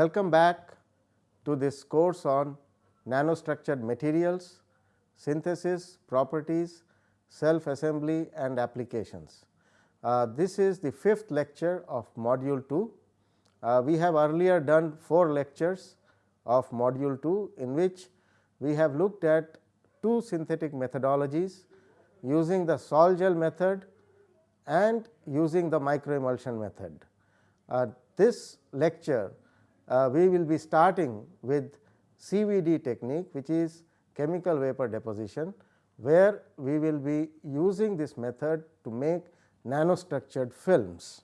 Welcome back to this course on nanostructured materials, synthesis, properties, self assembly and applications. Uh, this is the fifth lecture of module 2. Uh, we have earlier done 4 lectures of module 2 in which we have looked at two synthetic methodologies using the sol gel method and using the microemulsion method. Uh, this lecture Uh, we will be starting with CVD technique which is chemical vapor deposition where we will be using this method to make nanostructured films.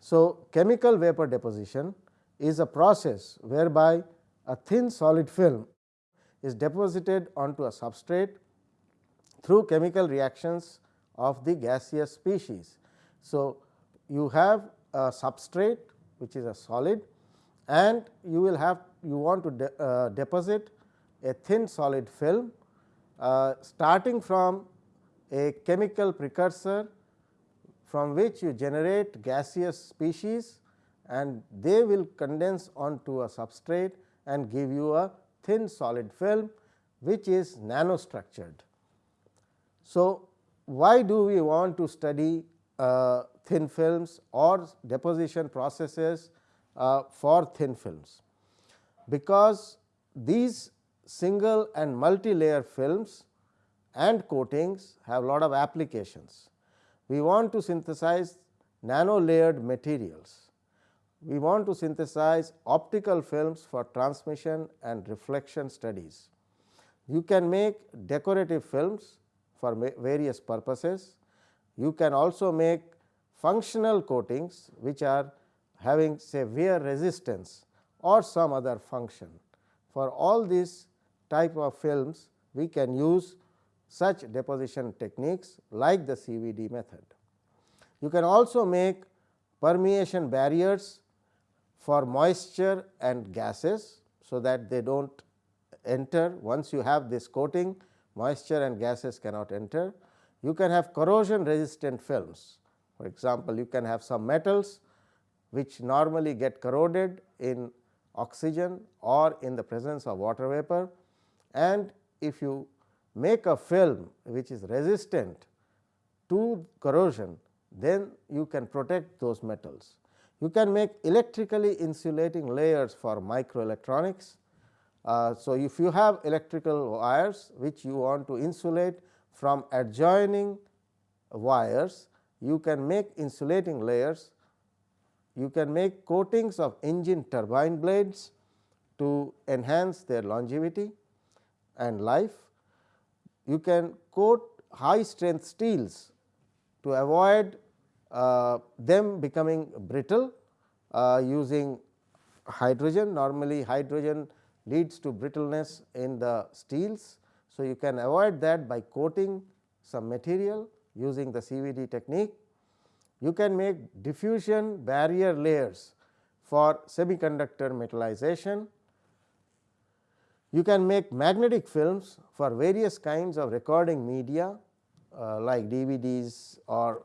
So, chemical vapor deposition is a process whereby a thin solid film is deposited onto a substrate through chemical reactions of the gaseous species. So, you have a substrate which is a solid and you will have you want to de, uh, deposit a thin solid film uh, starting from a chemical precursor from which you generate gaseous species and they will condense onto a substrate and give you a thin solid film which is nanostructured. So, why do we want to study uh, thin films or deposition processes uh, for thin films? Because these single and multi-layer films and coatings have a lot of applications we want to synthesize nano layered materials. We want to synthesize optical films for transmission and reflection studies. You can make decorative films for various purposes. You can also make functional coatings which are having say wear resistance or some other function. For all these type of films we can use such deposition techniques like the CVD method. You can also make permeation barriers for moisture and gases, so that they do not enter once you have this coating moisture and gases cannot enter. You can have corrosion resistant films for example, you can have some metals which normally get corroded in oxygen or in the presence of water vapor and if you make a film which is resistant to corrosion, then you can protect those metals. You can make electrically insulating layers for microelectronics. Uh, so, if you have electrical wires which you want to insulate from adjoining wires, you can make insulating layers. You can make coatings of engine turbine blades to enhance their longevity and life you can coat high strength steels to avoid uh, them becoming brittle uh, using hydrogen. Normally, hydrogen leads to brittleness in the steels. So, you can avoid that by coating some material using the CVD technique. You can make diffusion barrier layers for semiconductor metallization you can make magnetic films for various kinds of recording media uh, like DVDs or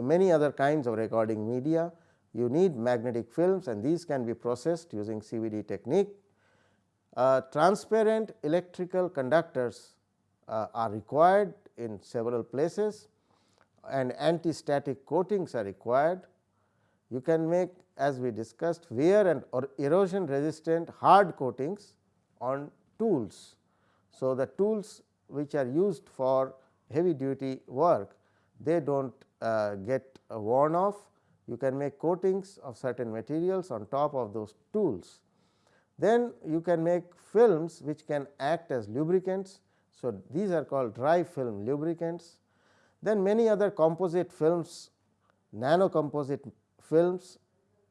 many other kinds of recording media. You need magnetic films and these can be processed using CVD technique. Uh, transparent electrical conductors uh, are required in several places and anti-static coatings are required. You can make as we discussed wear and or erosion resistant hard coatings on tools. So, the tools which are used for heavy duty work they do not uh, get worn off. You can make coatings of certain materials on top of those tools. Then you can make films which can act as lubricants. So, these are called dry film lubricants. Then many other composite films, nano composite films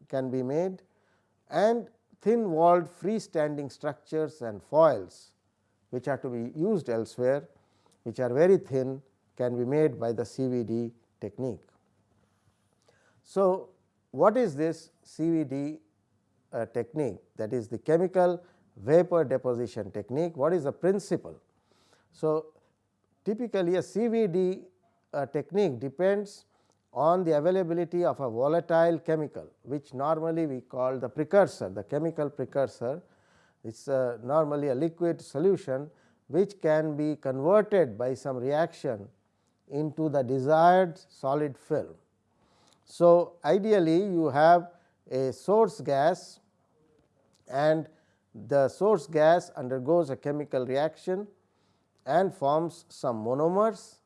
can be made and thin walled freestanding structures and foils which are to be used elsewhere which are very thin can be made by the CVD technique. So, what is this CVD uh, technique that is the chemical vapor deposition technique what is the principle. So, typically a CVD uh, technique depends on the availability of a volatile chemical which normally we call the precursor the chemical precursor it is normally a liquid solution which can be converted by some reaction into the desired solid film. So, ideally you have a source gas and the source gas undergoes a chemical reaction and forms some monomers.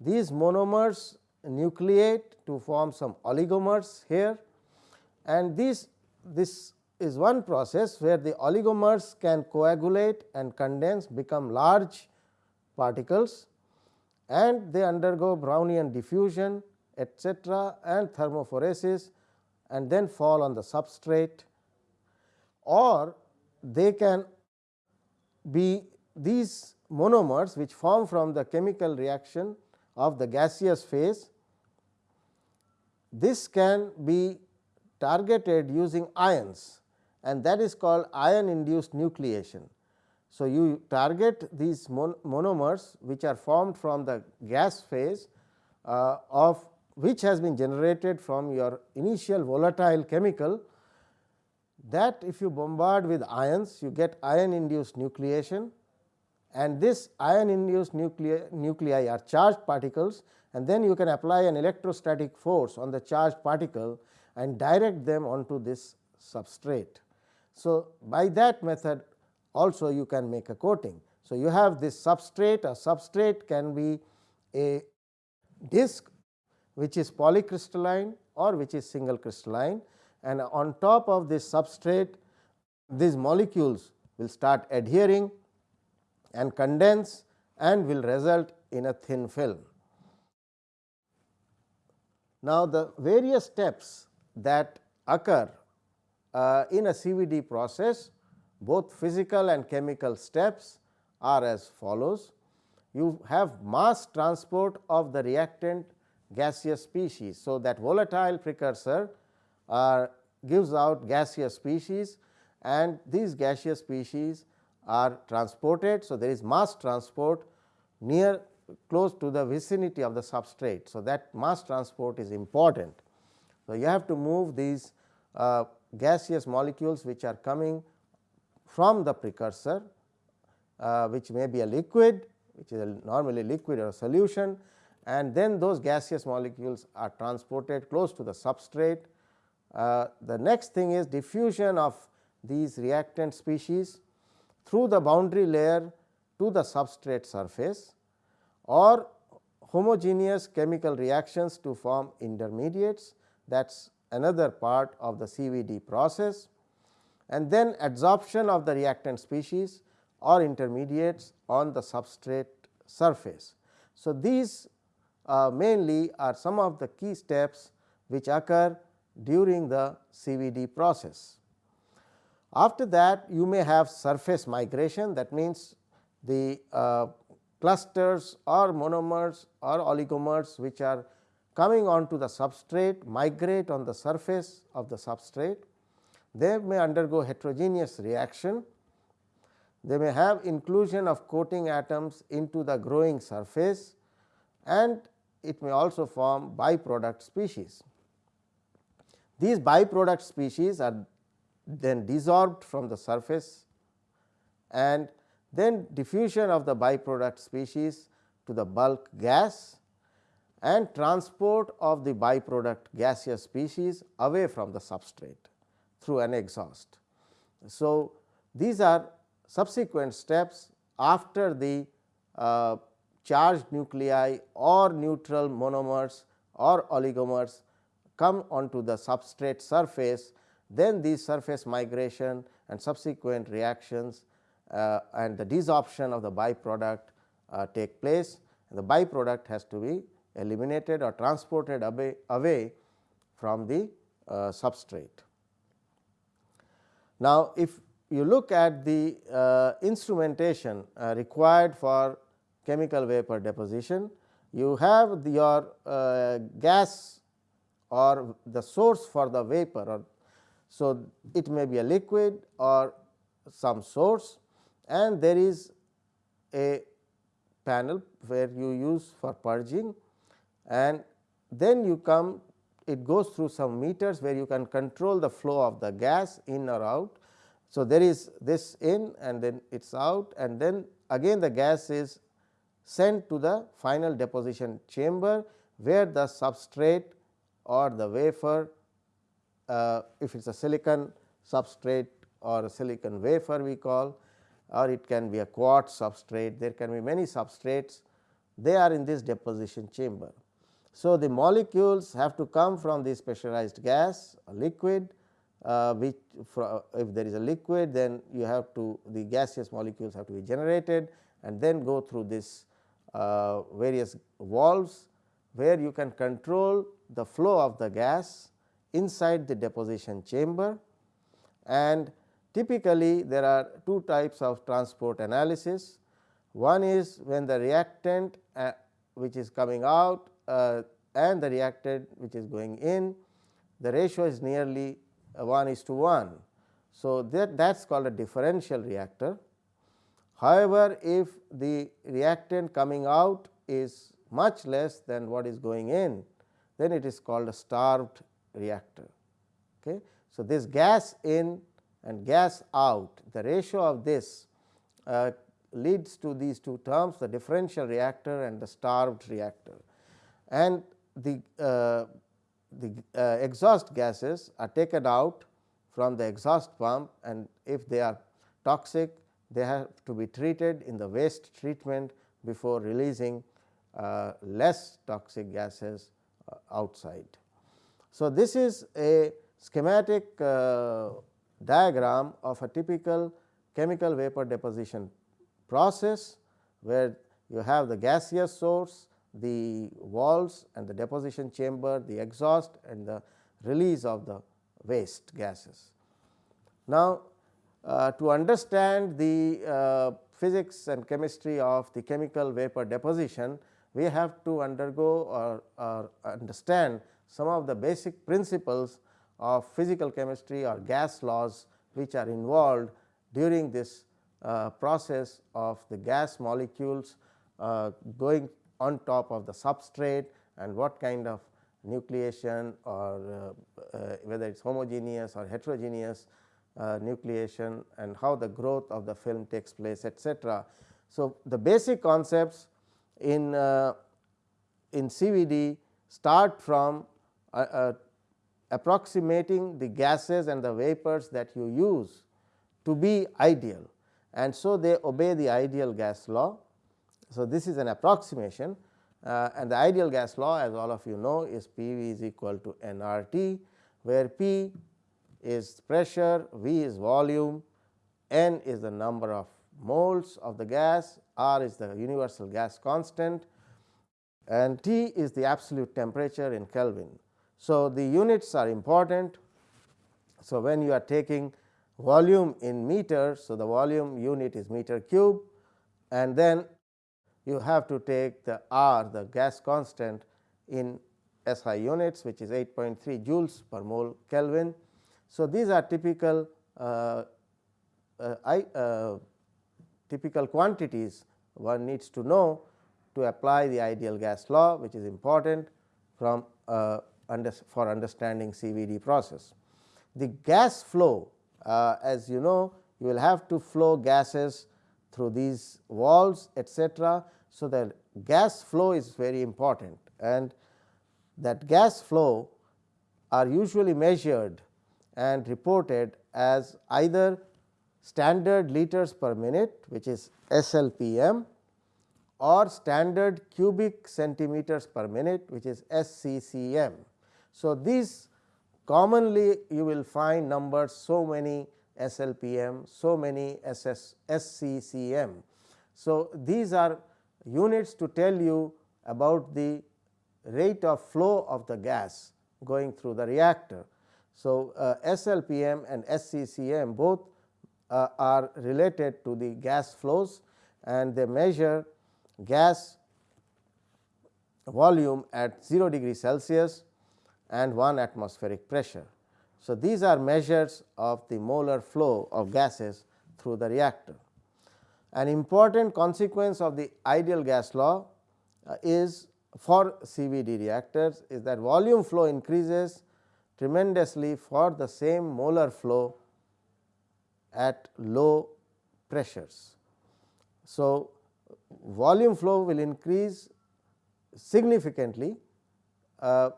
These monomers nucleate to form some oligomers here. And this, this is one process where the oligomers can coagulate and condense become large particles. And they undergo Brownian diffusion etcetera and thermophoresis and then fall on the substrate. Or they can be these monomers which form from the chemical reaction of the gaseous phase. This can be targeted using ions and that is called ion induced nucleation. So, you target these mon monomers which are formed from the gas phase uh, of which has been generated from your initial volatile chemical that if you bombard with ions you get ion induced nucleation and this ion induced nuclei, nuclei are charged particles and then you can apply an electrostatic force on the charged particle and direct them onto this substrate. So, by that method also you can make a coating. So, you have this substrate a substrate can be a disc which is polycrystalline or which is single crystalline and on top of this substrate these molecules will start adhering and condense and will result in a thin film. Now, the various steps that occur uh, in a CVD process both physical and chemical steps are as follows. You have mass transport of the reactant gaseous species. So, that volatile precursor uh, gives out gaseous species and these gaseous species are transported. So, there is mass transport near close to the vicinity of the substrate. So, that mass transport is important. So, you have to move these uh, gaseous molecules which are coming from the precursor uh, which may be a liquid which is a normally liquid or solution and then those gaseous molecules are transported close to the substrate. Uh, the next thing is diffusion of these reactant species through the boundary layer to the substrate surface or homogeneous chemical reactions to form intermediates that is another part of the CVD process and then adsorption of the reactant species or intermediates on the substrate surface. So, these uh, mainly are some of the key steps which occur during the CVD process. After that you may have surface migration that means the uh, clusters or monomers or oligomers which are coming onto the substrate migrate on the surface of the substrate. They may undergo heterogeneous reaction. They may have inclusion of coating atoms into the growing surface and it may also form byproduct species. These byproduct species are then desorbed from the surface and then diffusion of the byproduct species to the bulk gas and transport of the byproduct gaseous species away from the substrate through an exhaust. So, these are subsequent steps after the uh, charged nuclei or neutral monomers or oligomers come onto the substrate surface, then these surface migration and subsequent reactions uh, and the desorption of the byproduct uh, take place. The byproduct has to be eliminated or transported away, away from the uh, substrate. Now, if you look at the uh, instrumentation uh, required for chemical vapor deposition, you have your uh, gas or the source for the vapor or so it may be a liquid or some source and there is a panel where you use for purging and then you come it goes through some meters where you can control the flow of the gas in or out. So, there is this in and then it is out and then again the gas is sent to the final deposition chamber, where the substrate or the wafer uh, if it is a silicon substrate or a silicon wafer we call or it can be a quartz substrate there can be many substrates they are in this deposition chamber. So, the molecules have to come from the pressurized gas a liquid uh, which if there is a liquid then you have to the gaseous molecules have to be generated and then go through this uh, various valves where you can control the flow of the gas inside the deposition chamber and typically there are two types of transport analysis. One is when the reactant uh, which is coming out uh, and the reactant which is going in the ratio is nearly 1 is to 1. So, that that is called a differential reactor. However, if the reactant coming out is much less than what is going in, then it is called a starved reactor. Okay. So, this gas in and gas out, the ratio of this uh, leads to these two terms the differential reactor and the starved reactor. And the, uh, the uh, exhaust gases are taken out from the exhaust pump and if they are toxic they have to be treated in the waste treatment before releasing uh, less toxic gases uh, outside. So, this is a schematic uh, diagram of a typical chemical vapor deposition process, where you have the gaseous source, the walls and the deposition chamber, the exhaust and the release of the waste gases. Now, uh, to understand the uh, physics and chemistry of the chemical vapor deposition, we have to undergo or, or understand some of the basic principles of physical chemistry or gas laws which are involved during this uh, process of the gas molecules uh, going on top of the substrate and what kind of nucleation or uh, uh whether it is homogeneous or heterogeneous uh, nucleation and how the growth of the film takes place etcetera. So, the basic concepts in uh, in CVD start from uh, uh, approximating the gases and the vapors that you use to be ideal and so they obey the ideal gas law. So, this is an approximation uh, and the ideal gas law as all of you know is P v is equal to N R T where P is pressure, V is volume, N is the number of moles of the gas, R is the universal gas constant and T is the absolute temperature in Kelvin. So, the units are important. So, when you are taking volume in meters, so the volume unit is meter cube and then you have to take the R the gas constant in SI units which is 8.3 joules per mole Kelvin. So, these are typical uh, uh, I, uh, typical quantities one needs to know to apply the ideal gas law which is important from uh, under, for understanding CVD process. The gas flow uh, as you know you will have to flow gases through these valves etcetera. So, the gas flow is very important and that gas flow are usually measured and reported as either standard liters per minute which is SLPM or standard cubic centimeters per minute which is SCCM. So, these commonly you will find numbers so many SLPM, so many SS, SCCM. So, these are units to tell you about the rate of flow of the gas going through the reactor. So, uh, SLPM and SCCM both uh, are related to the gas flows and they measure gas volume at 0 degree Celsius and 1 atmospheric pressure. So, these are measures of the molar flow of gases through the reactor. An important consequence of the ideal gas law uh, is for CVD reactors is that volume flow increases tremendously for the same molar flow at low pressures. So, volume flow will increase significantly uh,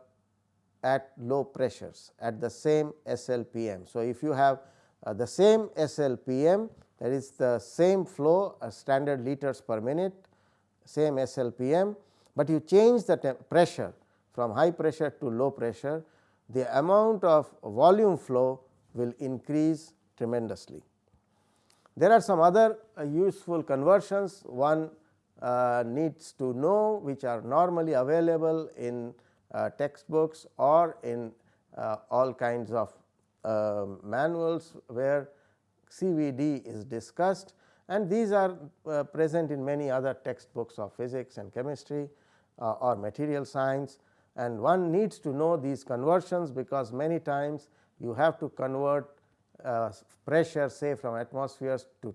at low pressures at the same SLPM. So, if you have uh, the same SLPM that is the same flow uh, standard liters per minute same SLPM, but you change the pressure from high pressure to low pressure the amount of volume flow will increase tremendously. There are some other uh, useful conversions one uh, needs to know which are normally available in textbooks or in uh, all kinds of uh, manuals where CVD is discussed. And these are uh, present in many other textbooks of physics and chemistry uh, or material science. And one needs to know these conversions because many times you have to convert uh, pressure say from atmospheres to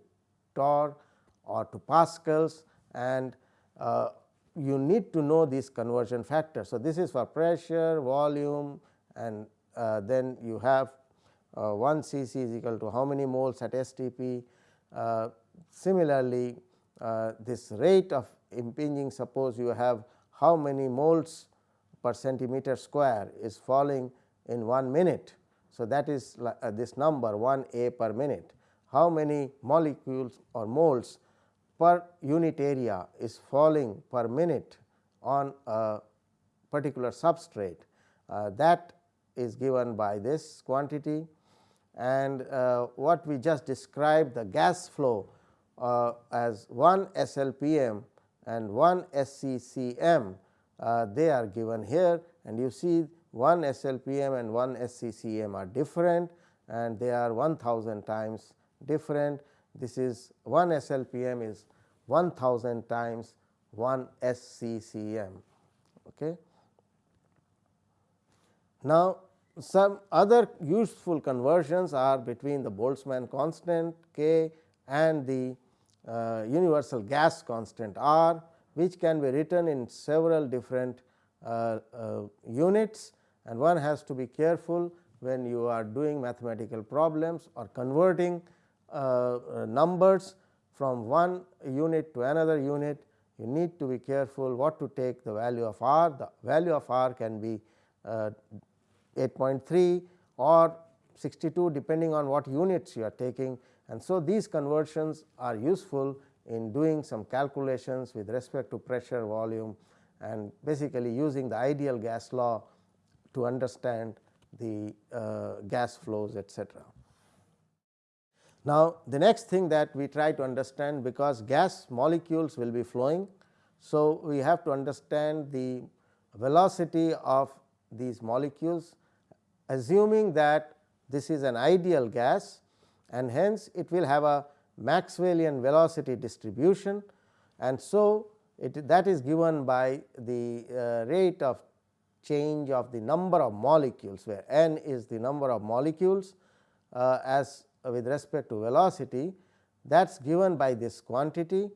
torr or to pascals. And uh, you need to know these conversion factors. So, this is for pressure, volume and uh, then you have uh, 1 c c is equal to how many moles at STP. Uh, similarly, uh, this rate of impinging suppose you have how many moles per centimeter square is falling in 1 minute. So, that is uh, this number 1 a per minute. How many molecules or moles per unit area is falling per minute on a particular substrate. Uh, that is given by this quantity. And uh, what we just described the gas flow uh, as 1 SLPM and 1 SCCM uh, they are given here. And you see 1 SLPM and 1 SCCM are different and they are 1000 times different. This is 1 SLPM is 1000 times 1 SCCM. Okay. Now, some other useful conversions are between the Boltzmann constant K and the uh, universal gas constant R which can be written in several different uh, uh, units and one has to be careful when you are doing mathematical problems or converting numbers from one unit to another unit you need to be careful what to take the value of r the value of r can be uh, 8.3 or 62 depending on what units you are taking and so these conversions are useful in doing some calculations with respect to pressure volume and basically using the ideal gas law to understand the uh, gas flows etc. Now, the next thing that we try to understand because gas molecules will be flowing. So, we have to understand the velocity of these molecules assuming that this is an ideal gas and hence it will have a Maxwellian velocity distribution and so it that is given by the uh, rate of change of the number of molecules where n is the number of molecules uh, as with respect to velocity that is given by this quantity.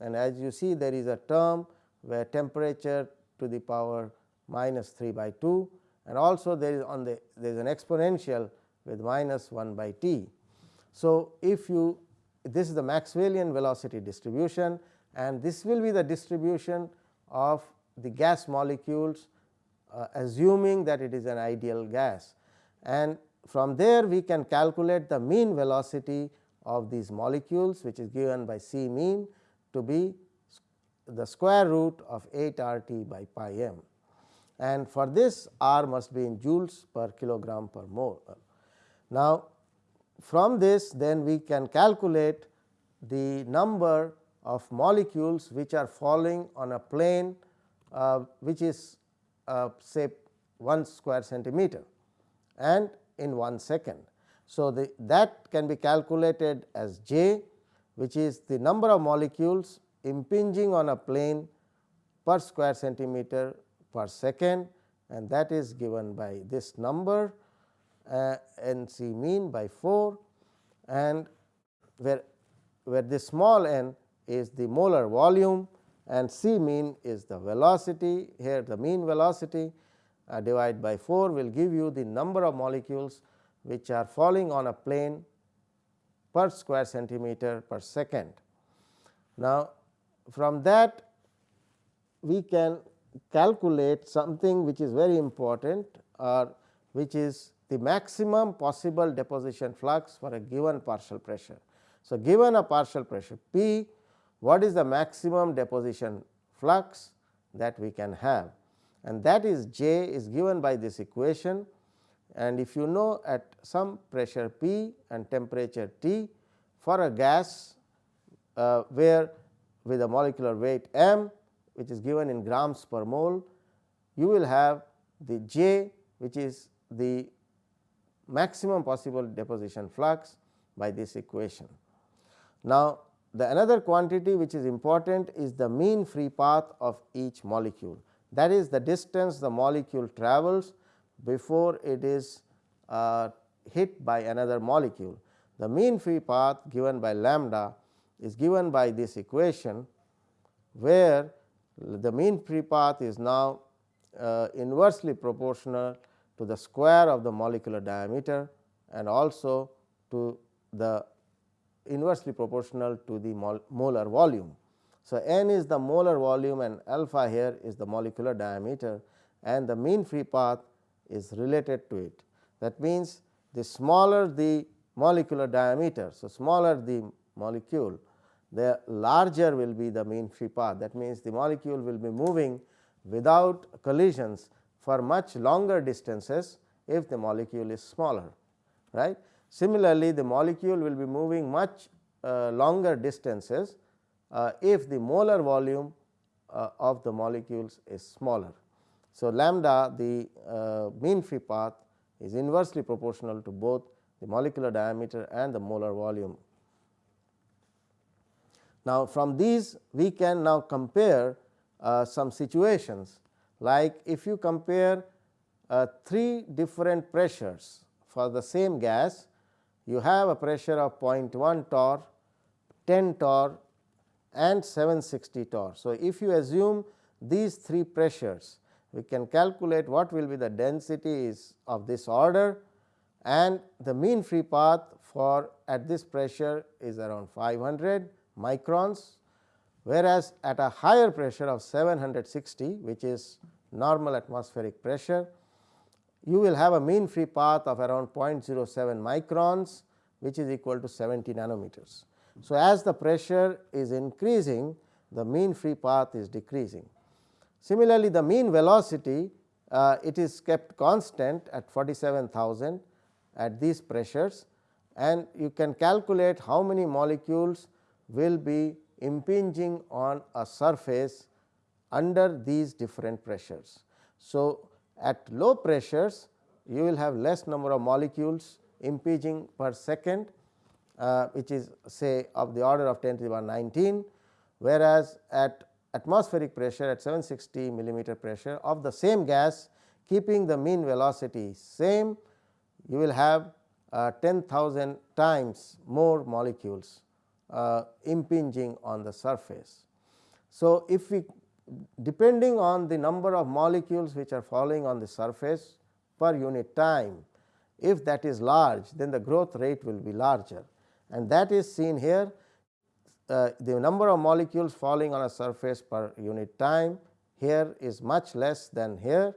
And as you see there is a term where temperature to the power minus 3 by 2 and also there is on the there is an exponential with minus 1 by t. So, if you this is the Maxwellian velocity distribution. And this will be the distribution of the gas molecules uh, assuming that it is an ideal gas. And from there we can calculate the mean velocity of these molecules which is given by C mean to be the square root of 8 R t by pi m and for this R must be in joules per kilogram per mole. Now, from this then we can calculate the number of molecules which are falling on a plane uh, which is uh, say 1 square centimeter and in 1 second. So, the that can be calculated as j which is the number of molecules impinging on a plane per square centimeter per second and that is given by this number uh, n c mean by 4 and where, where this small n is the molar volume and C mean is the velocity here the mean velocity uh, divided by 4 will give you the number of molecules which are falling on a plane per square centimeter per second. Now, from that we can calculate something which is very important or which is the maximum possible deposition flux for a given partial pressure. So, given a partial pressure P, what is the maximum deposition flux that we can have and that is J is given by this equation and if you know at some pressure P and temperature T for a gas uh, where with a molecular weight m which is given in grams per mole, you will have the J which is the maximum possible deposition flux by this equation. Now, the another quantity which is important is the mean free path of each molecule that is the distance the molecule travels before it is uh, hit by another molecule. The mean free path given by lambda is given by this equation where the mean free path is now uh, inversely proportional to the square of the molecular diameter and also to the inversely proportional to the molar volume. So, n is the molar volume and alpha here is the molecular diameter and the mean free path is related to it. That means, the smaller the molecular diameter. So, smaller the molecule the larger will be the mean free path that means, the molecule will be moving without collisions for much longer distances if the molecule is smaller right. Similarly, the molecule will be moving much uh, longer distances if the molar volume uh, of the molecules is smaller. So, lambda the uh, mean free path is inversely proportional to both the molecular diameter and the molar volume. Now, from these we can now compare uh, some situations like if you compare uh, three different pressures for the same gas, you have a pressure of 0.1 torr, 10 torr and 760 torr. So, if you assume these three pressures, we can calculate what will be the densities of this order and the mean free path for at this pressure is around 500 microns, whereas at a higher pressure of 760 which is normal atmospheric pressure, you will have a mean free path of around 0.07 microns which is equal to 70 nanometers. So, as the pressure is increasing the mean free path is decreasing. Similarly, the mean velocity uh, it is kept constant at 47,000 at these pressures and you can calculate how many molecules will be impinging on a surface under these different pressures. So, at low pressures you will have less number of molecules impinging per second uh, which is say of the order of 10 to the power 19, whereas at atmospheric pressure at 760 millimeter pressure of the same gas keeping the mean velocity same you will have uh, 10,000 times more molecules uh, impinging on the surface. So, if we depending on the number of molecules which are falling on the surface per unit time, if that is large then the growth rate will be larger and that is seen here. Uh, the number of molecules falling on a surface per unit time here is much less than here.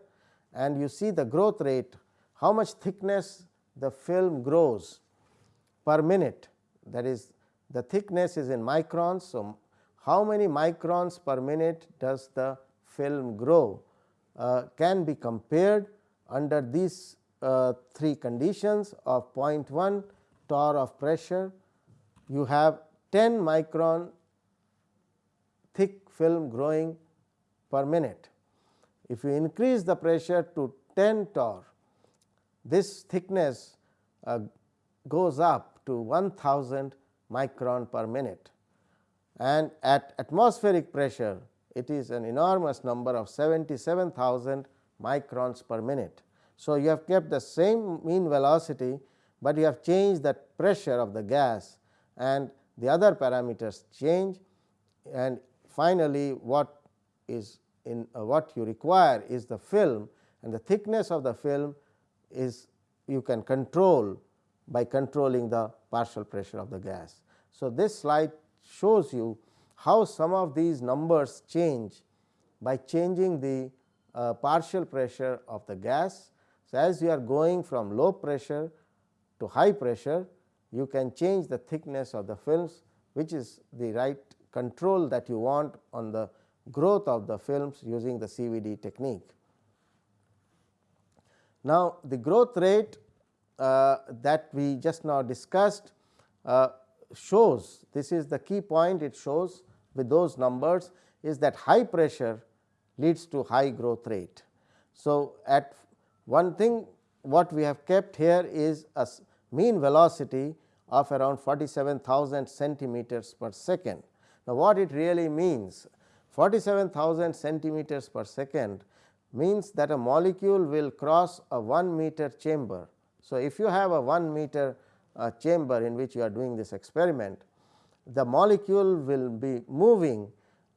And you see the growth rate how much thickness the film grows per minute. That is the thickness is in microns. So, how many microns per minute does the film grow? Uh, can be compared under these uh, three conditions of 0.1 torr of pressure, you have 10 micron thick film growing per minute. If you increase the pressure to 10 torr, this thickness uh, goes up to 1000 micron per minute and at atmospheric pressure it is an enormous number of 77,000 microns per minute. So, you have kept the same mean velocity, but you have changed the pressure of the gas and the other parameters change and finally, what is in uh, what you require is the film and the thickness of the film is you can control by controlling the partial pressure of the gas. So, this slide shows you how some of these numbers change by changing the uh, partial pressure of the gas. So, as you are going from low pressure to high pressure, you can change the thickness of the films which is the right control that you want on the growth of the films using the CVD technique. Now, the growth rate uh, that we just now discussed uh, shows this is the key point it shows with those numbers is that high pressure leads to high growth rate. So, at one thing what we have kept here is a mean velocity of around 47,000 centimeters per second. Now, what it really means 47,000 centimeters per second means that a molecule will cross a 1 meter chamber. So, if you have a 1 meter uh, chamber in which you are doing this experiment, the molecule will be moving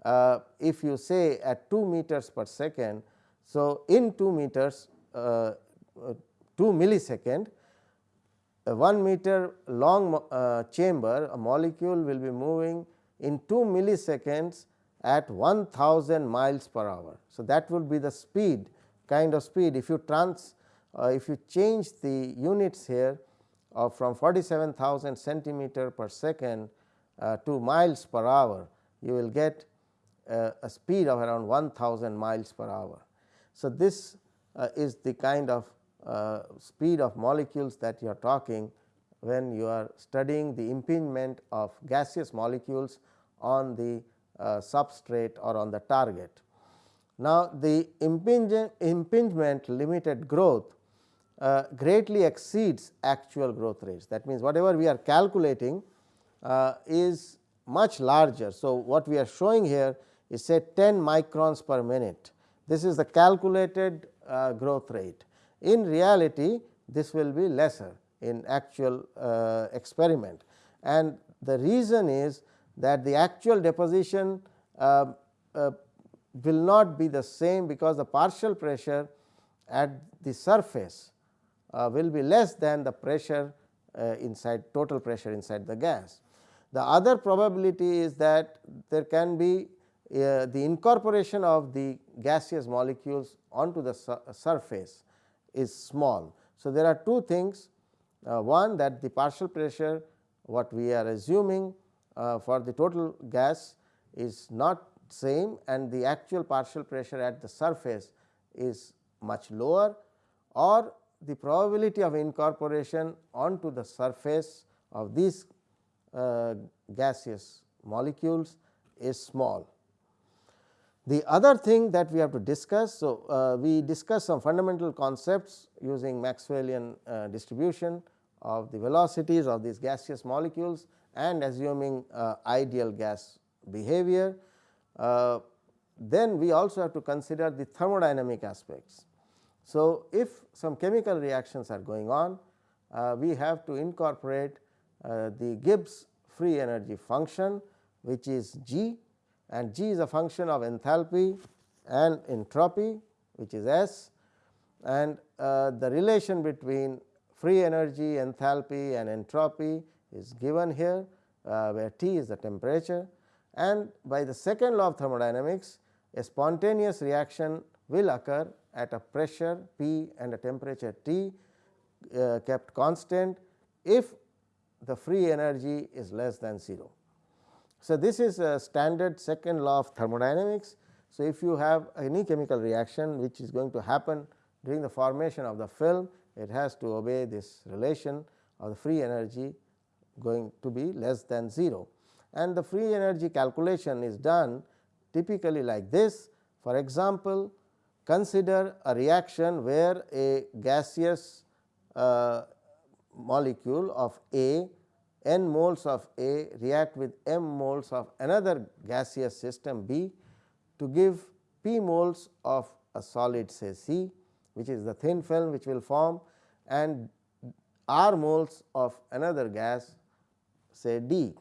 uh, if you say at 2 meters per second. So, in 2 meters uh, uh 2 millisecond a 1 meter long uh, chamber a molecule will be moving in 2 milliseconds at 1000 miles per hour. So, that would be the speed kind of speed if you trans uh, if you change the units here uh, from 47,000 centimeter per second uh, to miles per hour you will get uh, a speed of around 1000 miles per hour. So, this uh, is the kind of uh, speed of molecules that you are talking when you are studying the impingement of gaseous molecules on the uh, substrate or on the target. Now, the impingement limited growth uh, greatly exceeds actual growth rates. That means, whatever we are calculating uh, is much larger. So, what we are showing here is say 10 microns per minute. This is the calculated uh, growth rate. In reality, this will be lesser in actual uh, experiment and the reason is that the actual deposition uh, uh, will not be the same because the partial pressure at the surface uh, will be less than the pressure uh, inside total pressure inside the gas. The other probability is that there can be uh, the incorporation of the gaseous molecules onto the su surface is small. So, there are two things uh, one that the partial pressure what we are assuming uh, for the total gas is not same and the actual partial pressure at the surface is much lower or the probability of incorporation onto the surface of these uh, gaseous molecules is small. The other thing that we have to discuss, so uh, we discuss some fundamental concepts using Maxwellian uh, distribution of the velocities of these gaseous molecules and assuming uh, ideal gas behavior. Uh, then we also have to consider the thermodynamic aspects. So, if some chemical reactions are going on, uh, we have to incorporate uh, the Gibbs free energy function which is G and G is a function of enthalpy and entropy which is S and uh, the relation between free energy, enthalpy and entropy is given here uh, where T is the temperature and by the second law of thermodynamics a spontaneous reaction will occur at a pressure P and a temperature T uh, kept constant if the free energy is less than 0. So, this is a standard second law of thermodynamics. So, if you have any chemical reaction which is going to happen during the formation of the film, it has to obey this relation of the free energy going to be less than 0 and the free energy calculation is done typically like this. For example, consider a reaction where a gaseous uh, molecule of A n moles of A react with m moles of another gaseous system B to give p moles of a solid say C which is the thin film which will form and r moles of another gas say D.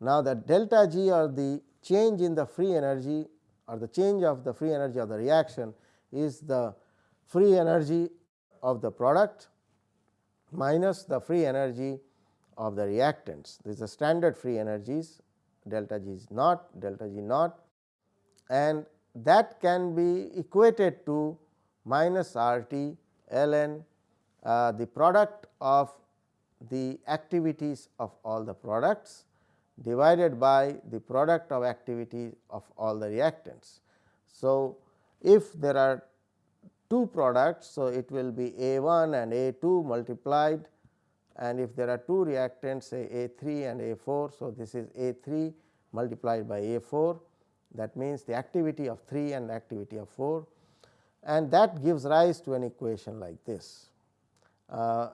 Now, the delta G or the change in the free energy or the change of the free energy of the reaction is the free energy of the product minus the free energy of the reactants. This is the standard free energies delta G is naught, delta G naught and that can be equated to minus R T ln uh, the product of the activities of all the products divided by the product of activity of all the reactants. So, if there are two products, so it will be A 1 and A 2 multiplied and if there are two reactants say A 3 and A 4. So, this is A 3 multiplied by A 4 that means the activity of 3 and activity of 4 and that gives rise to an equation like this. Uh,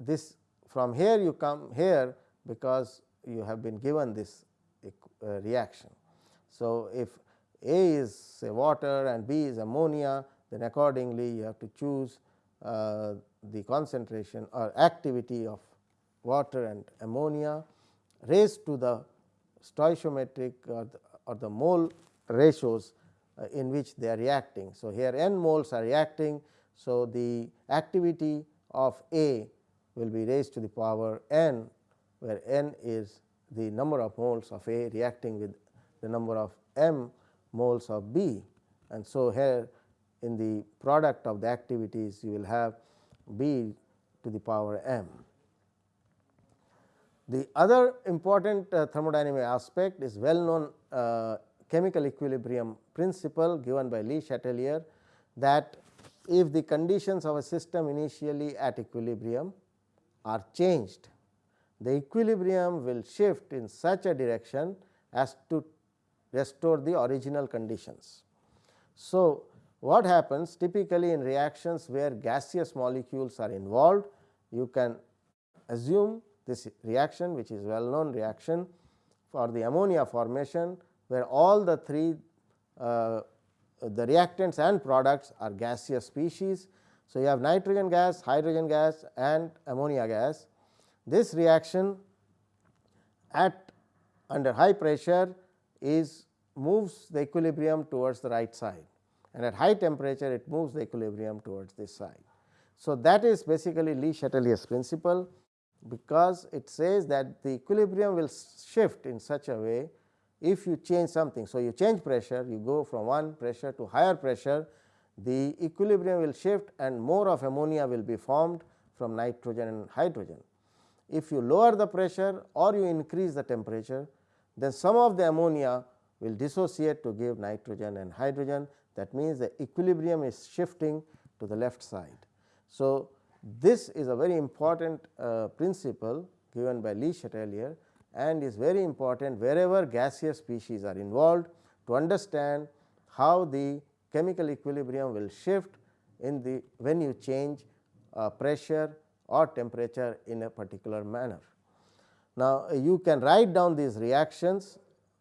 this from here you come here because you have been given this uh, reaction. So, if A is say water and B is ammonia then accordingly you have to choose uh, the concentration or activity of water and ammonia raised to the stoichiometric or the, or the mole ratios uh, in which they are reacting. So, here n moles are reacting. So, the activity of A will be raised to the power n where n is the number of moles of A reacting with the number of m moles of B. And so, here in the product of the activities you will have B to the power m. The other important uh, thermodynamic aspect is well known uh, chemical equilibrium principle given by Le Chatelier that if the conditions of a system initially at equilibrium are changed, the equilibrium will shift in such a direction as to restore the original conditions. So, what happens typically in reactions where gaseous molecules are involved, you can assume this reaction which is well known reaction for the ammonia formation where all the three uh, the reactants and products are gaseous species. So, you have nitrogen gas, hydrogen gas and ammonia gas. This reaction at under high pressure is moves the equilibrium towards the right side and at high temperature it moves the equilibrium towards this side. So, that is basically Le Chatelier's principle because it says that the equilibrium will shift in such a way if you change something. So, you change pressure you go from one pressure to higher pressure the equilibrium will shift and more of ammonia will be formed from nitrogen and hydrogen. If you lower the pressure or you increase the temperature then some of the ammonia will dissociate to give nitrogen and hydrogen that means the equilibrium is shifting to the left side. So, this is a very important uh, principle given by Le Chatelier and is very important wherever gaseous species are involved to understand how the chemical equilibrium will shift in the when you change uh, pressure or temperature in a particular manner. Now, you can write down these reactions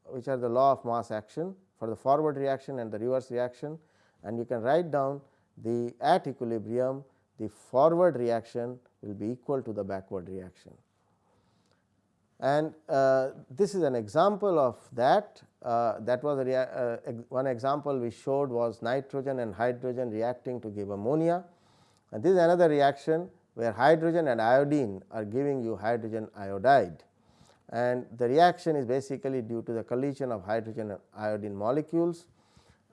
which are the law of mass action for the forward reaction and the reverse reaction and you can write down the at equilibrium the forward reaction will be equal to the backward reaction. And uh, this is an example of that. Uh, that was uh, one example we showed was nitrogen and hydrogen reacting to give ammonia. And this is another reaction where hydrogen and iodine are giving you hydrogen iodide and the reaction is basically due to the collision of hydrogen and iodine molecules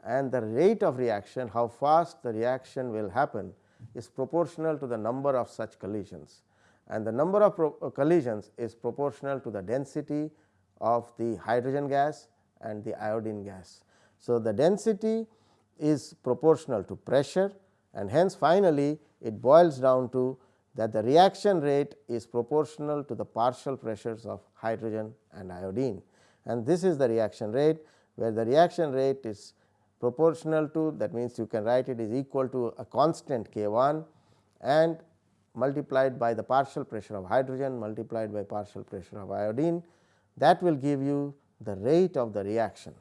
and the rate of reaction how fast the reaction will happen is proportional to the number of such collisions and the number of uh, collisions is proportional to the density of the hydrogen gas and the iodine gas. So, the density is proportional to pressure and hence finally, it boils down to that the reaction rate is proportional to the partial pressures of hydrogen and iodine and this is the reaction rate where the reaction rate is proportional to that means you can write it is equal to a constant k 1 and multiplied by the partial pressure of hydrogen multiplied by partial pressure of iodine that will give you the rate of the reaction.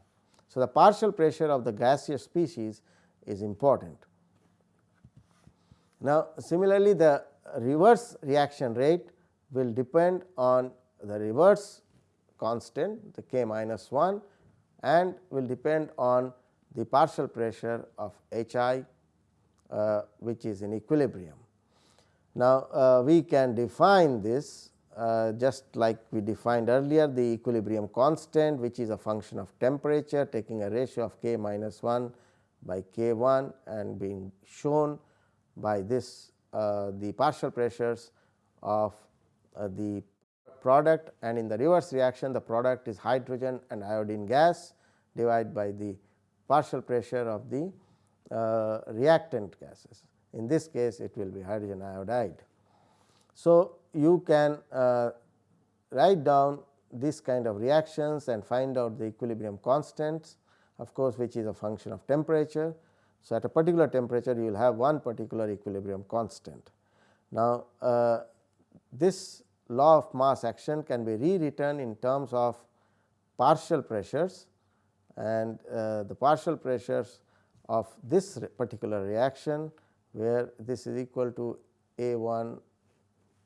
So, the partial pressure of the gaseous species is important. Now, similarly the reverse reaction rate will depend on the reverse constant the k minus 1 and will depend on the partial pressure of H i uh, which is in equilibrium. Now, uh, we can define this uh, just like we defined earlier the equilibrium constant which is a function of temperature taking a ratio of k minus 1 by k 1 and being shown by this the partial pressures of uh, the product and in the reverse reaction the product is hydrogen and iodine gas divided by the partial pressure of the uh, reactant gases. In this case it will be hydrogen iodide. So, you can uh, write down this kind of reactions and find out the equilibrium constants of course, which is a function of temperature. So, at a particular temperature you will have one particular equilibrium constant. Now, uh, this law of mass action can be rewritten in terms of partial pressures and uh, the partial pressures of this particular reaction where this is equal to A 1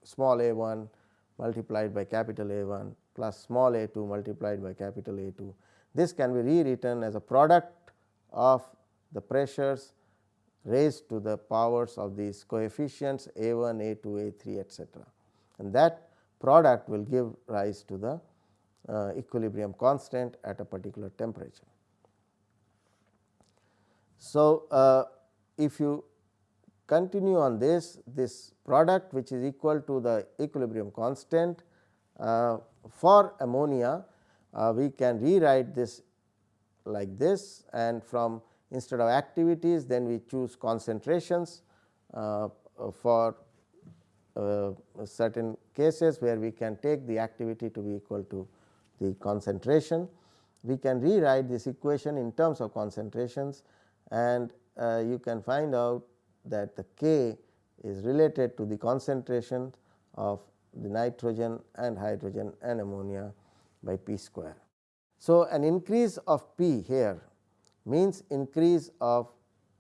small a 1 multiplied by capital A 1 plus small a 2 multiplied by capital A 2. This can be rewritten as a product of the pressures raised to the powers of these coefficients A 1, A 2, A 3 etcetera. And that product will give rise to the uh, equilibrium constant at a particular temperature. So, uh, if you continue on this, this product which is equal to the equilibrium constant uh, for ammonia, uh, we can rewrite this like this and from instead of activities then we choose concentrations uh, for uh, certain cases where we can take the activity to be equal to the concentration. We can rewrite this equation in terms of concentrations and uh, you can find out that the K is related to the concentration of the nitrogen and hydrogen and ammonia by P square. So, an increase of P here means increase of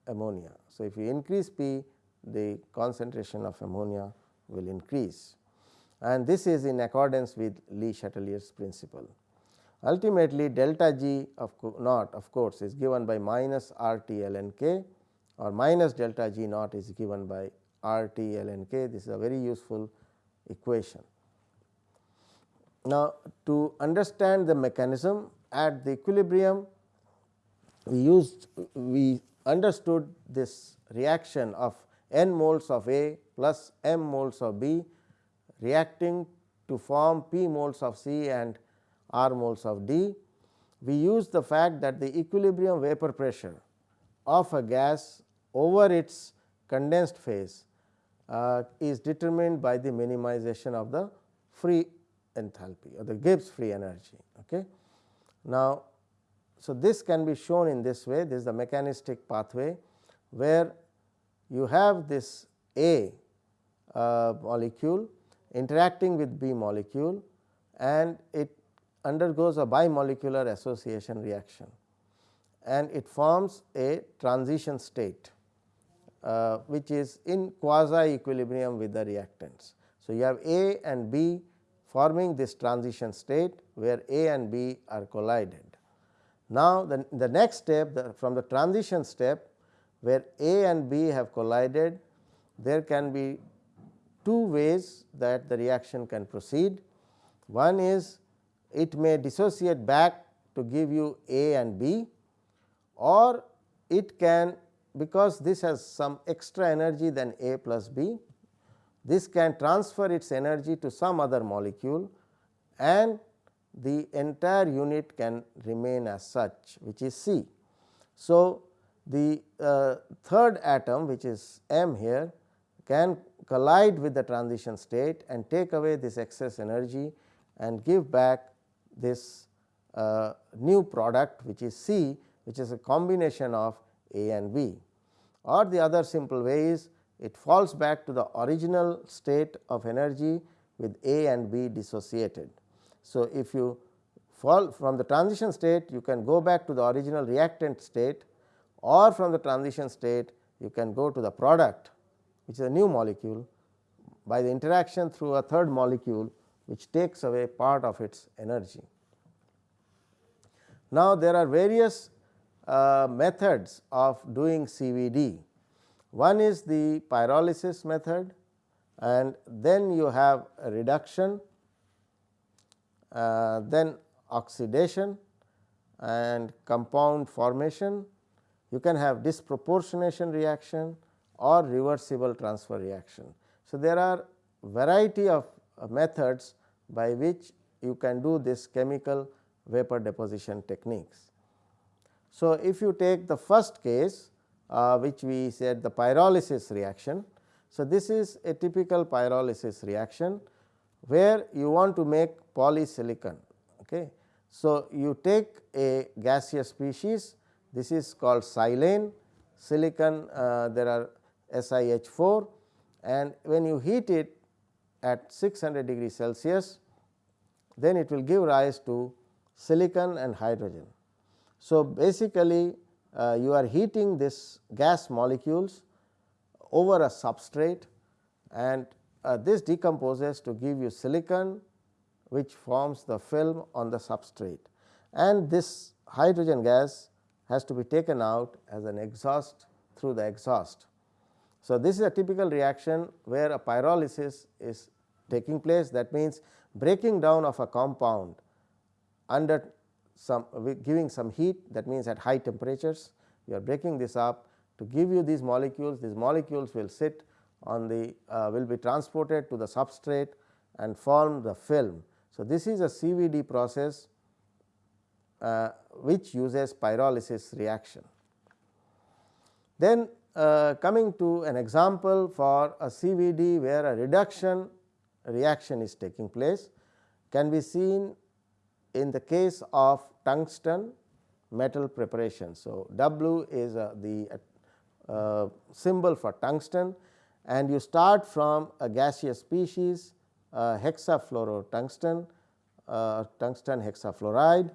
ammonia. So, if you increase P the concentration of ammonia will increase and this is in accordance with Le Chatelier's principle. Ultimately, delta G of naught of course, is given by minus R T ln k or minus delta G naught is given by R T ln k. This is a very useful equation. Now, to understand the mechanism at the equilibrium, we used we understood this reaction of n moles of A plus m moles of B reacting to form p moles of C and r moles of D. We use the fact that the equilibrium vapor pressure of a gas over its condensed phase uh, is determined by the minimization of the free enthalpy or the Gibbs free energy. Okay. Now, so this can be shown in this way this is the mechanistic pathway where you have this A uh, molecule interacting with B molecule and it undergoes a bimolecular association reaction and it forms a transition state uh, which is in quasi equilibrium with the reactants. So, you have A and B forming this transition state where A and B are collided. Now, the, the next step the, from the transition step where A and B have collided there can be two ways that the reaction can proceed. One is it may dissociate back to give you A and B or it can because this has some extra energy than A plus B, this can transfer its energy to some other molecule and the entire unit can remain as such which is C. So, the uh, third atom which is M here can collide with the transition state and take away this excess energy and give back this uh, new product which is C which is a combination of A and B or the other simple way is it falls back to the original state of energy with A and B dissociated. So, if you fall from the transition state you can go back to the original reactant state or from the transition state you can go to the product which is a new molecule by the interaction through a third molecule which takes away part of its energy. Now, there are various uh, methods of doing CVD. One is the pyrolysis method and then you have reduction, uh, then oxidation and compound formation. You can have disproportionation reaction or reversible transfer reaction. So, there are variety of uh, methods by which you can do this chemical vapor deposition techniques. So, if you take the first case uh, which we said the pyrolysis reaction. So, this is a typical pyrolysis reaction where you want to make polysilicon. Okay. So, you take a gaseous species this is called silane silicon uh, there are SiH4 and when you heat it at 600 degree Celsius then it will give rise to silicon and hydrogen. So, basically uh, you are heating this gas molecules over a substrate and uh, this decomposes to give you silicon which forms the film on the substrate. And this hydrogen gas has to be taken out as an exhaust through the exhaust. So, this is a typical reaction where a pyrolysis is taking place. That means breaking down of a compound under some giving some heat that means at high temperatures you are breaking this up to give you these molecules. These molecules will sit on the uh, will be transported to the substrate and form the film. So, this is a CVD process uh, which uses pyrolysis reaction. Then uh, coming to an example for a CVD where a reduction reaction is taking place can be seen in the case of tungsten metal preparation. So, W is uh, the uh, symbol for tungsten and you start from a gaseous species uh, hexafluorotungsten uh, tungsten hexafluoride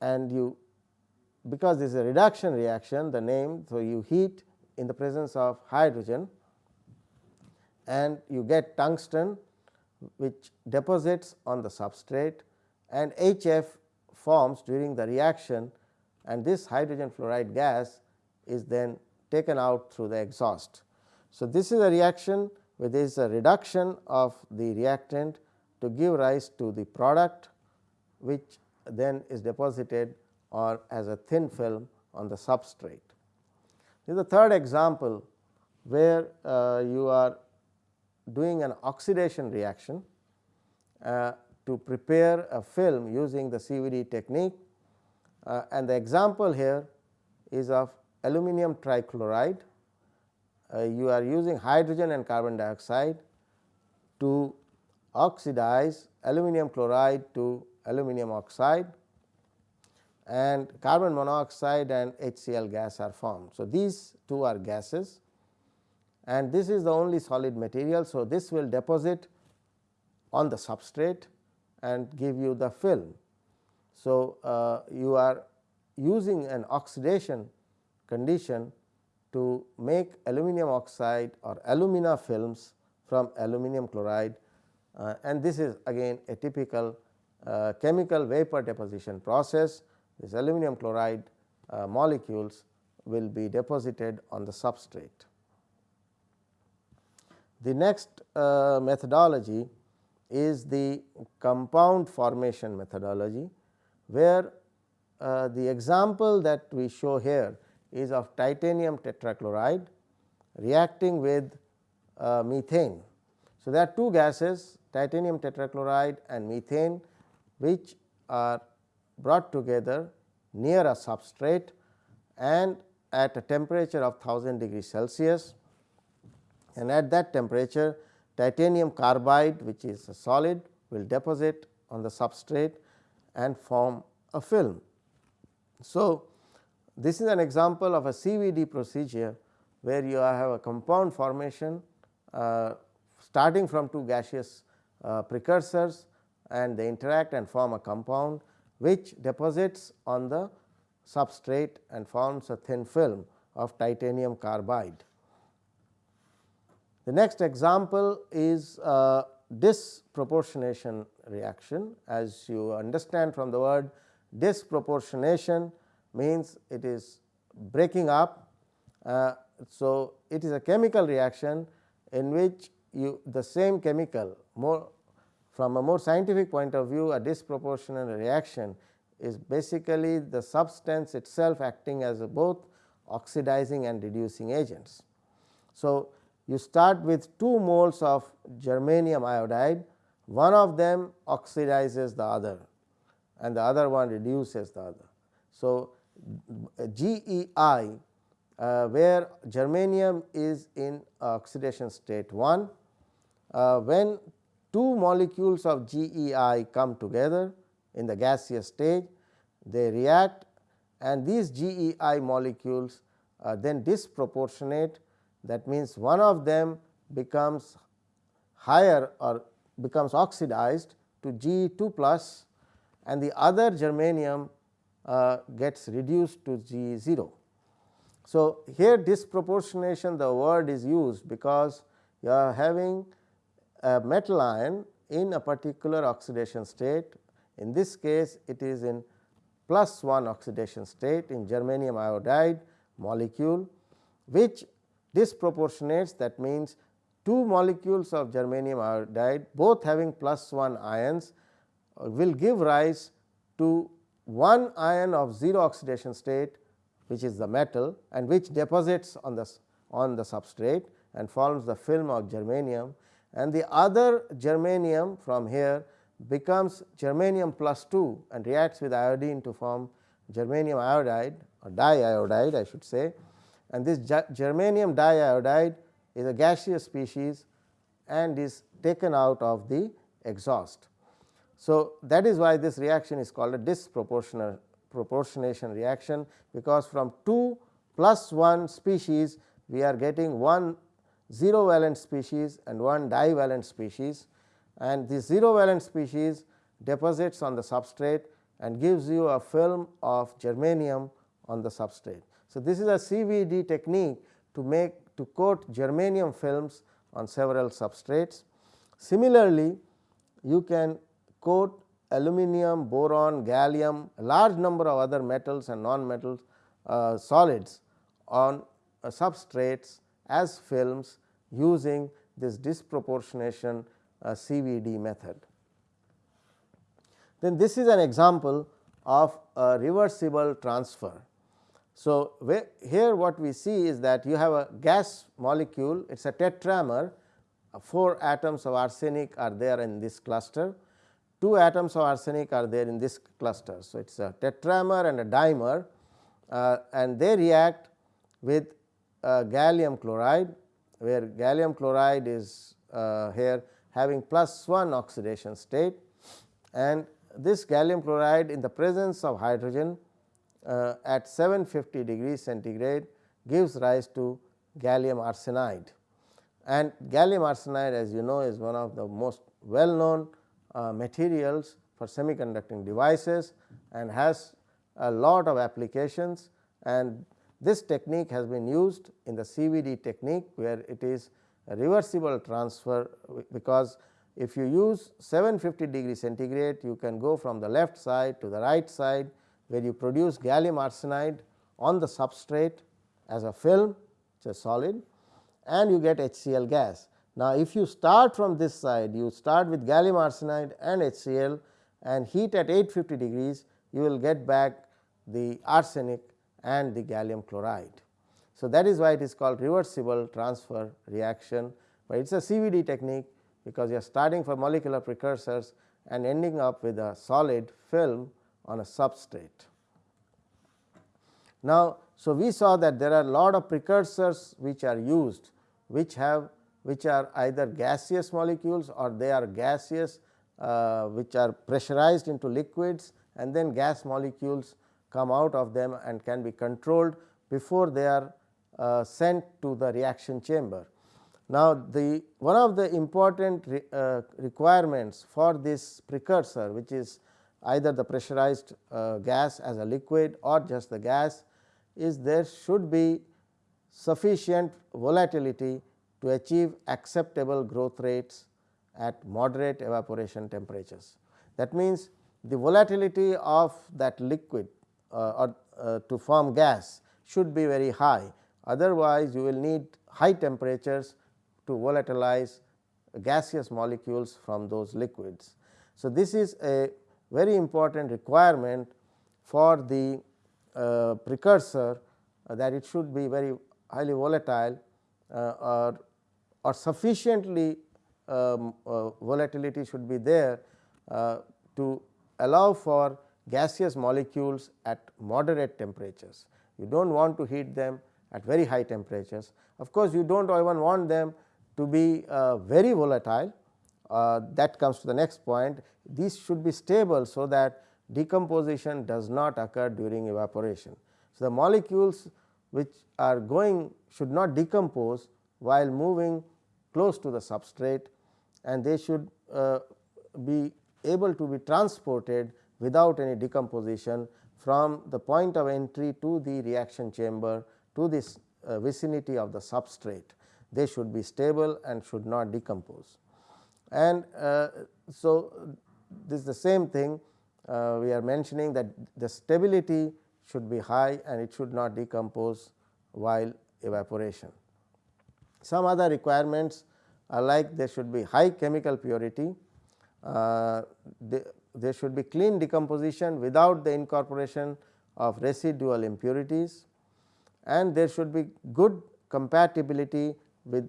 and you because this is a reduction reaction the name. So, you heat in the presence of hydrogen and you get tungsten which deposits on the substrate and HF forms during the reaction and this hydrogen fluoride gas is then taken out through the exhaust. So, this is a reaction where there is a reduction of the reactant to give rise to the product which then is deposited or as a thin film on the substrate. This is the third example where uh, you are doing an oxidation reaction uh, to prepare a film using the CVD technique uh, and the example here is of aluminum trichloride. Uh, you are using hydrogen and carbon dioxide to oxidize aluminum chloride to aluminum oxide and carbon monoxide and HCl gas are formed. So, these two are gases and this is the only solid material. So, this will deposit on the substrate and give you the film. So, uh, you are using an oxidation condition to make aluminum oxide or alumina films from aluminum chloride uh, and this is again a typical uh, chemical vapor deposition process. This aluminum chloride uh, molecules will be deposited on the substrate. The next uh, methodology is the compound formation methodology, where uh, the example that we show here is of titanium tetrachloride reacting with uh, methane. So, there are two gases titanium tetrachloride and methane which are brought together near a substrate and at a temperature of 1000 degree Celsius and at that temperature titanium carbide which is a solid will deposit on the substrate and form a film. So, this is an example of a CVD procedure where you have a compound formation uh, starting from two gaseous uh, precursors and they interact and form a compound which deposits on the substrate and forms a thin film of titanium carbide. The next example is disproportionation reaction as you understand from the word disproportionation means it is breaking up. Uh, so, it is a chemical reaction in which you the same chemical more from a more scientific point of view a disproportional reaction is basically the substance itself acting as both oxidizing and reducing agents. So, you start with 2 moles of germanium iodide, one of them oxidizes the other and the other one reduces the other. So, GEI uh, where germanium is in oxidation state 1, uh, when two molecules of GEI come together in the gaseous stage, they react and these GEI molecules are then disproportionate. That means, one of them becomes higher or becomes oxidized to G 2 plus and the other germanium uh, gets reduced to G 0. So, here disproportionation the word is used because you are having a metal ion in a particular oxidation state. In this case, it is in plus 1 oxidation state in germanium iodide molecule, which disproportionates that means two molecules of germanium iodide both having plus 1 ions will give rise to one ion of 0 oxidation state which is the metal and which deposits on the on the substrate and forms the film of germanium and the other germanium from here becomes germanium plus 2 and reacts with iodine to form germanium iodide or diiodide I should say and this germanium diiodide is a gaseous species and is taken out of the exhaust. So, that is why this reaction is called a disproportional proportionation reaction, because from 2 plus 1 species we are getting one 0 valent species and one divalent species and this 0 valent species deposits on the substrate and gives you a film of germanium on the substrate. So, this is a CVD technique to make to coat germanium films on several substrates. Similarly, you can coat aluminum, boron, gallium, a large number of other metals and non-metals uh, solids on uh, substrates as films using this disproportionation uh, CVD method. Then this is an example of a reversible transfer. So, here what we see is that you have a gas molecule it is a tetramer 4 atoms of arsenic are there in this cluster 2 atoms of arsenic are there in this cluster. So, it is a tetramer and a dimer uh, and they react with uh, gallium chloride where gallium chloride is uh, here having plus 1 oxidation state and this gallium chloride in the presence of hydrogen uh, at 750 degrees centigrade gives rise to gallium arsenide and gallium arsenide as you know is one of the most well known Uh, materials for semiconducting devices and has a lot of applications and this technique has been used in the CVD technique where it is a reversible transfer because if you use 750 degree centigrade you can go from the left side to the right side where you produce gallium arsenide on the substrate as a film it is a solid and you get HCl gas. Now, if you start from this side you start with gallium arsenide and HCl and heat at 850 degrees you will get back the arsenic and the gallium chloride. So, that is why it is called reversible transfer reaction, but it is a CVD technique because you are starting for molecular precursors and ending up with a solid film on a substrate. Now, so we saw that there are a lot of precursors which are used which have which are either gaseous molecules or they are gaseous uh, which are pressurized into liquids and then gas molecules come out of them and can be controlled before they are uh, sent to the reaction chamber. Now, the one of the important re, uh, requirements for this precursor which is either the pressurized uh, gas as a liquid or just the gas is there should be sufficient volatility to achieve acceptable growth rates at moderate evaporation temperatures. That means, the volatility of that liquid uh, or uh, to form gas should be very high. Otherwise, you will need high temperatures to volatilize gaseous molecules from those liquids. So, this is a very important requirement for the uh, precursor uh, that it should be very highly volatile uh, or, or sufficiently um, uh, volatility should be there uh, to allow for gaseous molecules at moderate temperatures. You do not want to heat them at very high temperatures. Of course, you do not even want them to be uh, very volatile uh, that comes to the next point. These should be stable, so that decomposition does not occur during evaporation. So, the molecules which are going should not decompose while moving close to the substrate and they should uh, be able to be transported without any decomposition from the point of entry to the reaction chamber to this uh, vicinity of the substrate. They should be stable and should not decompose. And uh, so, this is the same thing uh, we are mentioning that the stability should be high and it should not decompose while evaporation. Some other requirements are like there should be high chemical purity, uh, there should be clean decomposition without the incorporation of residual impurities and there should be good compatibility with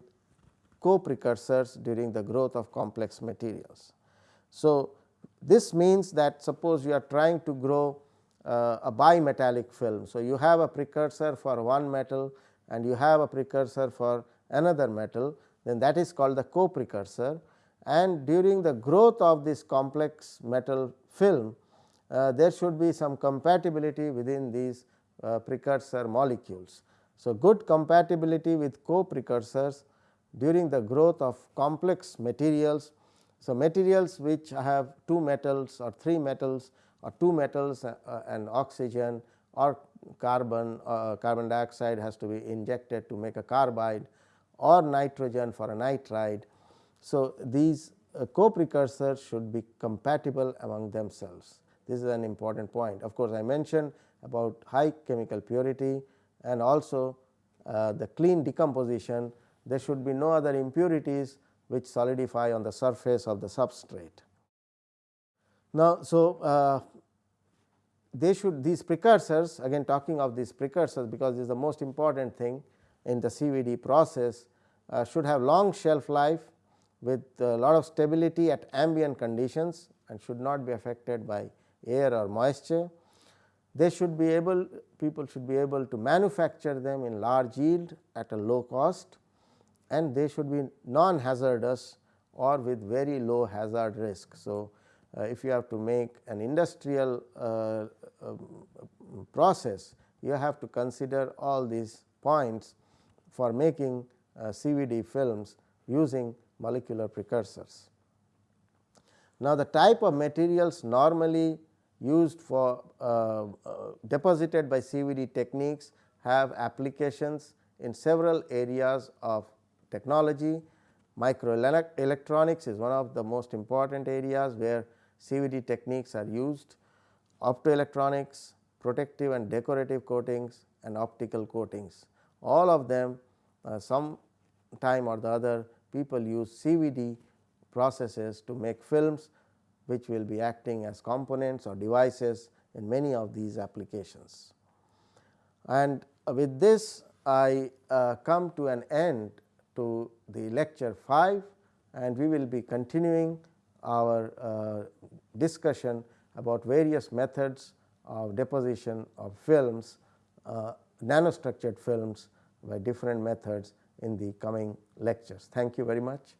co-precursors during the growth of complex materials. So, this means that suppose you are trying to grow uh, a bimetallic film. So, you have a precursor for one metal and you have a precursor for another metal then that is called the co-precursor and during the growth of this complex metal film uh, there should be some compatibility within these uh, precursor molecules. So, good compatibility with co-precursors during the growth of complex materials. So, materials which have two metals or three metals or two metals uh, and oxygen or carbon uh, carbon dioxide has to be injected to make a carbide or nitrogen for a nitride. So, these uh, co-precursors should be compatible among themselves. This is an important point. Of course, I mentioned about high chemical purity and also uh, the clean decomposition there should be no other impurities which solidify on the surface of the substrate. Now, so uh, they should these precursors again talking of these precursors because this is the most important thing in the CVD process uh, should have long shelf life with a lot of stability at ambient conditions and should not be affected by air or moisture. They should be able people should be able to manufacture them in large yield at a low cost and they should be non hazardous or with very low hazard risk. So, uh, if you have to make an industrial uh, uh, process you have to consider all these points for making uh, CVD films using molecular precursors. Now, the type of materials normally used for uh, uh, deposited by CVD techniques have applications in several areas of technology. Microelectronics is one of the most important areas where CVD techniques are used, optoelectronics, protective and decorative coatings and optical coatings. All of them uh, some time or the other people use CVD processes to make films which will be acting as components or devices in many of these applications. And with this I uh, come to an end to the lecture 5 and we will be continuing our uh, discussion about various methods of deposition of films, uh, nanostructured films by different methods in the coming lectures. Thank you very much.